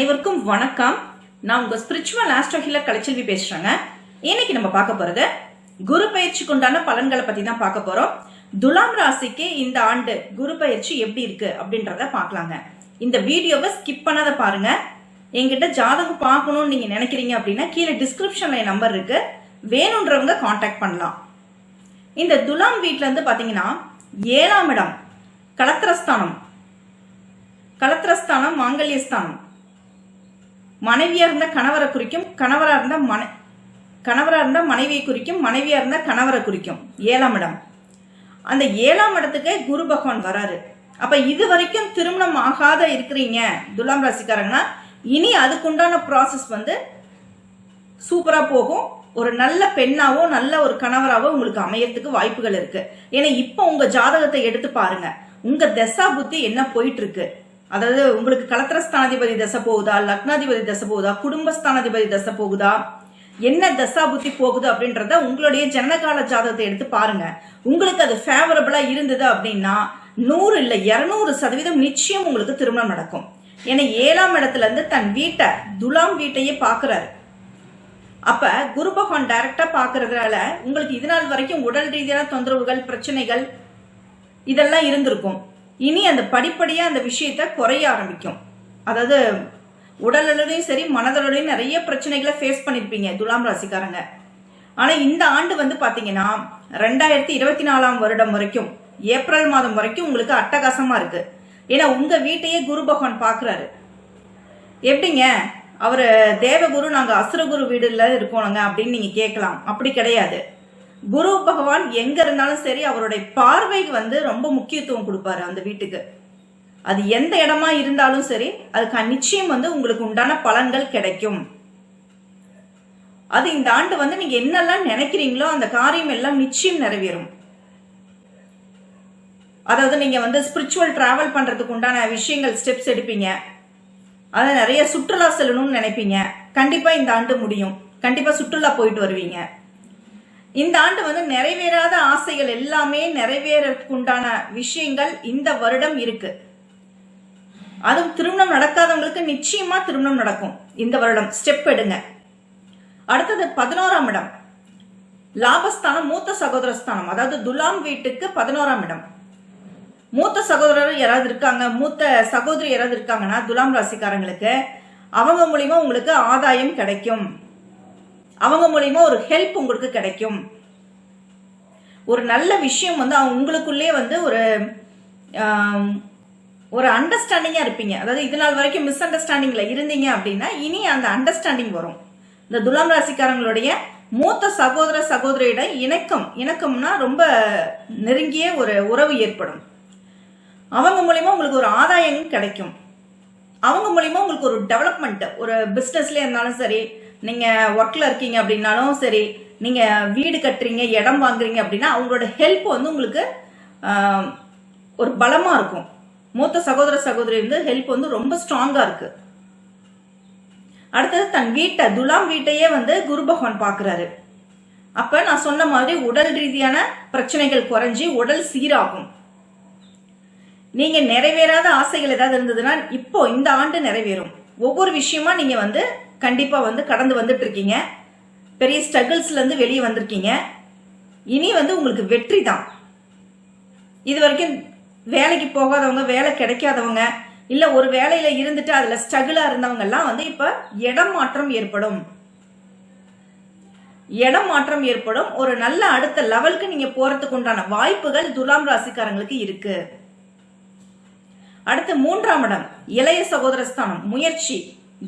அனைவருக்கும் வணக்கம். நான் உங்க ஸ்பிரிச்சுவல் ஆஸ்ட்ரோ ஹீலர் கலைச்செல்வி பேசுறேங்க. இன்னைக்கு நம்ம பார்க்க போறது குரு பயிற்சிக்கு உண்டான பலன்களை பத்தி தான் பார்க்க போறோம். துலாம் ராசிக்கு இந்த ஆண்டு குரு பயிற்சி எப்படி இருக்கு அப்படின்றத பார்க்கலாங்க. இந்த வீடியோவை ஸ்கிப் பண்ணாத பாருங்க. எங்கிட்ட ஜாதகம் பார்க்கணும்னு நீங்க நினைக்கிறீங்க அப்படின்னா கீழே டிஸ்கிரிப்ஷன்ல என் நம்பர் இருக்கு. வேணுன்றவங்க காண்டாக்ட் பண்ணலாம். இந்த துலாம் வீட்ல இருந்து பாத்தீங்கன்னா ஏழாம் இடம் கலத்திரஸ்தானம். கலத்திரஸ்தானம் மாங்கல்யஸ்தானம். மனைவியா இருந்த கணவரை குறிக்கும் கணவரா இருந்த மனை கணவரா இருந்த மனைவியை குறிக்கும் மனைவியா இருந்த கணவரை குறிக்கும். ஏழாம் இடம். அந்த ஏழாம் இடத்துக்கு குரு பகவான் வராரு. அப்ப இது வரைக்கும் திருமணம் ஆகாத இருக்கிறீங்க துலாம் ராசிக்காரங்கன்னா இனி அதுக்குண்டான ப்ராசஸ் வந்து சூப்பரா போகும். ஒரு நல்ல பெண்ணாவோ நல்ல ஒரு கணவராகவோ உங்களுக்கு அமையறதுக்கு வாய்ப்புகள் இருக்கு. ஏன்னா இப்போ உங்க ஜாதகத்தை எடுத்து பாருங்க. உங்க தசா புத்தி என்ன போயிட்டு இருக்கு? அதாவது உங்களுக்கு கலத்திரஸ்தானாதிபதி தசை போகுதா லக்னாதிபதி தசை போகுதா குடும்பஸ்தானாதிபதி தசை போகுதா என்ன தசா புத்தி போகுது அப்படின்றத உங்களுடைய ஜனகால ஜாதகத்தை எடுத்து பாருங்க. உங்களுக்கு அது ஃபேவரபிளா இருந்தது அப்படின்னா நூறு இல்ல இருநூறு சதவீதம் நிச்சயம் உங்களுக்கு திருமணம் நடக்கும். ஏன்னா ஏழாம் இடத்துல இருந்து தன் வீட்டை துலாம் வீட்டையே பாக்குறாரு. அப்ப குரு பகவான் டைரக்டா பாக்குறதுனால உங்களுக்கு இது நாள் வரைக்கும் உடல் ரீதியான தொந்தரவுகள் பிரச்சனைகள் இதெல்லாம் இருந்திருக்கும். இனி அந்த படிப்படியாக அந்த விஷயத்த குறைய ஆரம்பிக்கும். அதாவது உடலோடையும் சரி மனதளோடையும் நிறைய பிரச்சனைகளை ஃபேஸ் பண்ணியிருப்பீங்க துலாம் ராசிக்காரங்க. ஆனால் இந்த ஆண்டு வந்து பார்த்தீங்கன்னா ரெண்டாயிரத்தி இருபத்தி நாலாம் வருடம் வரைக்கும் ஏப்ரல் மாதம் வரைக்கும் உங்களுக்கு அட்டகாசமாக இருக்கு. ஏன்னா உங்கள் வீட்டையே குரு பகவான் பார்க்குறாரு எப்படிங்க? அவர் தேவகுரு நாங்கள் அசுரகுரு வீடுல இருக்கோங்க அப்படின்னு நீங்கள் கேட்கலாம். அப்படி கிடையாது. குரு பகவான் எங்க இருந்தாலும் சரி அவருடைய பார்வைக்கு வந்து ரொம்ப முக்கியத்துவம் கொடுப்பாரு அந்த வீட்டுக்கு. அது எந்த இடமா இருந்தாலும் சரி அதுக்கு நிச்சயம் வந்து உங்களுக்கு உண்டான பலன்கள் கிடைக்கும். அது இந்த ஆண்டு வந்து நீங்க என்னெல்லாம் நினைக்கிறீங்களோ அந்த காரியம் எல்லாம் நிச்சயம் நிறைவேறும். அதாவது நீங்க வந்து ஸ்பிரிச்சுவல் டிராவல் பண்றதுக்கு உண்டான விஷயங்கள் ஸ்டெப்ஸ் எடுப்பீங்க. அதை நிறைய சுற்றுலா செல்லணும்னு நினைப்பீங்க. கண்டிப்பா இந்த ஆண்டு முடியும். கண்டிப்பா சுற்றுலா போயிட்டு வருவீங்க. இந்த ஆண்டு வந்து நிறைவேறாத ஆசைகள் எல்லாமே நிறைவேறதுக்கு உண்டான விஷயங்கள் இந்த வருடம் இருக்கு. அதுவும் திருமணம் நடக்காதவங்களுக்கு நிச்சயமா திருமணம் நடக்கும் இந்த வருடம். ஸ்டெப் எடுங்க. அடுத்தது பதினோராம் இடம். லாபஸ்தானம் மூத்த சகோதரஸ்தானம் அதாவது துலாம் வீட்டுக்கு பதினோராம் இடம். மூத்த சகோதரர் யாராவது இருக்காங்க? மூத்த சகோதரி யாராவது இருக்காங்கன்னா துலாம் ராசிக்காரங்களுக்கு அவங்க மூலியமா உங்களுக்கு ஆதாயம் கிடைக்கும். அவங்க மூலியமா ஒரு ஹெல்ப் உங்களுக்கு கிடைக்கும். ஒரு நல்ல விஷயம் வந்து அவங்க உங்களுக்குள்ளே வந்து ஒரு ஒரு அண்டர்ஸ்டாண்டிங்காக இருப்பீங்க. அதாவது இது நாள் வரைக்கும் மிஸ் அண்டர்ஸ்டாண்டிங்கில் இருந்தீங்க அப்படின்னா இனி அந்த அண்டர்ஸ்டாண்டிங் வரும். இந்த துலாம் ராசிக்காரங்களுடைய மூத்த சகோதர சகோதரியிடம் இணக்கம் இணக்கம்னா ரொம்ப நெருங்கிய ஒரு உறவு ஏற்படும். அவங்க மூலயமா உங்களுக்கு ஒரு ஆதாயம் கிடைக்கும். அவங்க மூலயமா உங்களுக்கு ஒரு டெவலப்மெண்ட் ஒரு பிஸ்னஸ்லேயே இருந்தாலும் சரி நீங்கள் ஒர்க்கில் இருக்கீங்க அப்படின்னாலும் சரி நீங்கள் வீடு கட்டுறீங்க இடம் வாங்குறீங்க அப்படின்னா அவங்களோட ஹெல்ப் வந்து உங்களுக்கு ஒரு பலமாக இருக்கும். மூத்த சகோதர சகோதரி வந்து ஹெல்ப் வந்து ரொம்ப ஸ்ட்ராங்காக இருக்கு. அடுத்தது தன் வீட்டை துலாம் வீட்டையே வந்து குரு பகவான் பார்க்குறாரு. அப்போ நான் சொன்ன மாதிரி உடல் ரீதியான பிரச்சனைகள் குறைஞ்சி உடல் சீராகும். நீங்க நிறைவேறாத ஆசைகள் ஏதாவது இருந்ததுன்னா இப்போ இந்த ஆண்டு நிறைவேறும். ஒவ்வொரு விஷயமா நீங்க வந்து கண்டிப்பாக வந்து கடந்து வந்துட்டு இருக்கீங்க பெரிய ஸ்ட்ரகிள்ஸ்லேருந்து வெளியே வந்திருக்கீங்க. இனி வந்து உங்களுக்கு வெற்றி தான். இது வரைக்கும் வேலைக்கு போகாதவங்க வேலை கிடைக்காதவங்க இல்லை ஒரு வேலையில் இருந்துட்டு அதில் ஸ்ட்ரகிளாக இருந்தவங்கெல்லாம் வந்து இப்போ இடம் மாற்றம் ஏற்படும். இடம் மாற்றம் ஏற்படும். ஒரு நல்ல அடுத்த லெவலுக்கு நீங்க போறதுக்கு உண்டான வாய்ப்புகள் துலாம் ராசிக்காரங்களுக்கு இருக்கு. அடுத்து மூன்றாம் இடம் இளைய சகோதரஸ்தானம் முயற்சி.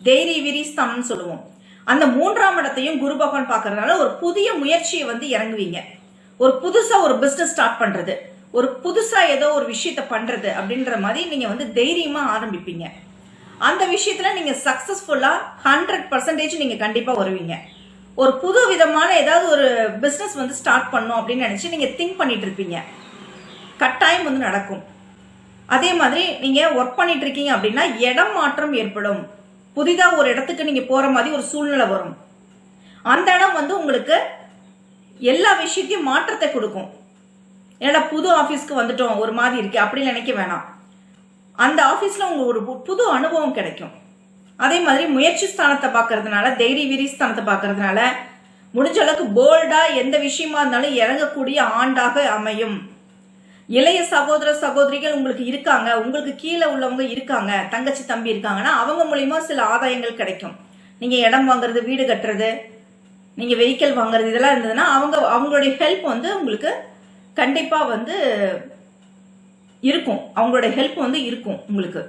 தைரிய விரிஸ்தானம்னு சொல்லுவோம். அந்த மூன்றாம் இடத்தையும் குரு பகவான் பார்க்கறதுனால ஒரு புதிய முயற்சியை வந்து இறங்குவீங்க. ஒரு புதுசா ஒரு பிசினஸ் ஸ்டார்ட் பண்றது. ஒரு புதுசா ஏதோ ஒரு விஷயத்த பண்றது அப்படின்ற மாதிரி நீங்க வந்து தைரியமா ஆரம்பிப்பீங்க. அந்த விஷயத்துல நீங்க சக்சஸ்ஃபுல்லா ஹண்ட்ரட் பர்சன்டேஜ் நீங்க கண்டிப்பா வருவீங்க. ஒரு புது விதமான ஏதாவது ஒரு பிசினஸ் வந்து ஸ்டார்ட் பண்ணும் அப்படின்னு நினைச்சு நீங்க திங்க் பண்ணிட்டு இருப்பீங்க. கட்டாயம் வந்து நடக்கும். அதே மாதிரி நீங்க ஒர்க் பண்ணிட்டு இருக்கீங்க அப்படின்னா இடம் மாற்றம் ஏற்படும். புதிதாக ஒரு இடத்துக்கு நீங்கள் போகிற மாதிரி ஒரு சூழ்நிலை வரும். அந்த இடம் வந்து உங்களுக்கு எல்லா விஷயத்தையும் மாற்றத்தை கொடுக்கும். ஏன்னா புது ஆஃபீஸ்க்கு வந்துட்டோம் ஒரு மாதிரி இருக்கு அப்படி நினைக்க வேணாம். அந்த ஆஃபீஸில் உங்களுக்கு ஒரு பு- புது அனுபவம் கிடைக்கும். அதே மாதிரி முயற்சி ஸ்தானத்தை பார்க்கறதுனால தைரிய வீரி ஸ்தானத்தை பார்க்கறதுனால முடிஞ்ச அளவுக்கு போல்டாக எந்த விஷயமா இருந்தாலும் இறங்கக்கூடிய ஆண்டாக அமையும். இளைய சகோதர சகோதரிகள் உங்களுக்கு இருக்காங்க உங்களுக்கு கீழே உள்ளவங்க இருக்காங்க தங்கச்சி தம்பி இருக்காங்கன்னா அவங்க மூலியமா சில ஆதாயங்கள் கிடைக்கும். நீங்க இடம் வாங்குறது வீடு கட்டுறது நீங்க வெஹிக்கிள் வாங்குறது இதெல்லாம் இருந்ததுன்னா அவங்க அவங்களுடைய ஹெல்ப் வந்து உங்களுக்கு கண்டிப்பா வந்து இருக்கும். அவங்களுடைய ஹெல்ப் வந்து இருக்கும் உங்களுக்கு.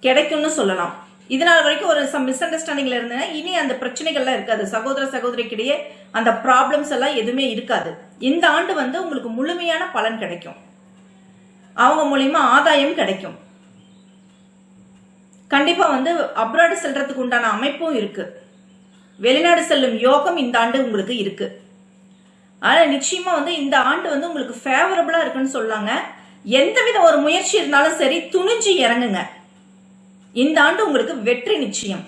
கிடைக்கும்னு சொல்லலாம். இதனால் வரைக்கும் ஒரு சம் மிஸ் அண்டர்ஸ்டாண்டிங்ல இருந்தேன்னா இனி அந்த பிரச்சனைகள்லாம் இருக்காது. சகோதர சகோதரிக்கிடையே அந்த ப்ராப்ளம்ஸ் எல்லாம் எதுவுமே இருக்காது. இந்த ஆண்டு வந்து உங்களுக்கு முழுமையான பலன் கிடைக்கும். அவங்க மூலியமா ஆதாயம் கிடைக்கும். கண்டிப்பா வந்து அப்ராடு செல்றதுக்கு உண்டான அமைப்பும் இருக்கு. வெளிநாடு செல்லும் யோகம் இந்த ஆண்டு உங்களுக்கு இருக்கு. ஆனா நிச்சயமா வந்து இந்த ஆண்டு வந்து உங்களுக்கு ஃபேவரபிளா இருக்குன்னு சொல்லாங்க. எந்தவித ஒரு முயற்சி இருந்தாலும் சரி துணிஞ்சு இறங்குங்க. இந்த ஆண்டு உங்களுக்கு வெற்றி நிச்சயம்.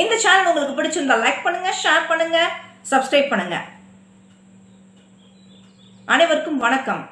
இந்த சேனல் உங்களுக்கு பிடிச்சிருந்தா லைக் பண்ணுங்க ஷேர் பண்ணுங்க சப்ஸ்கிரைப் பண்ணுங்க. அனைவருக்கும் வணக்கம்.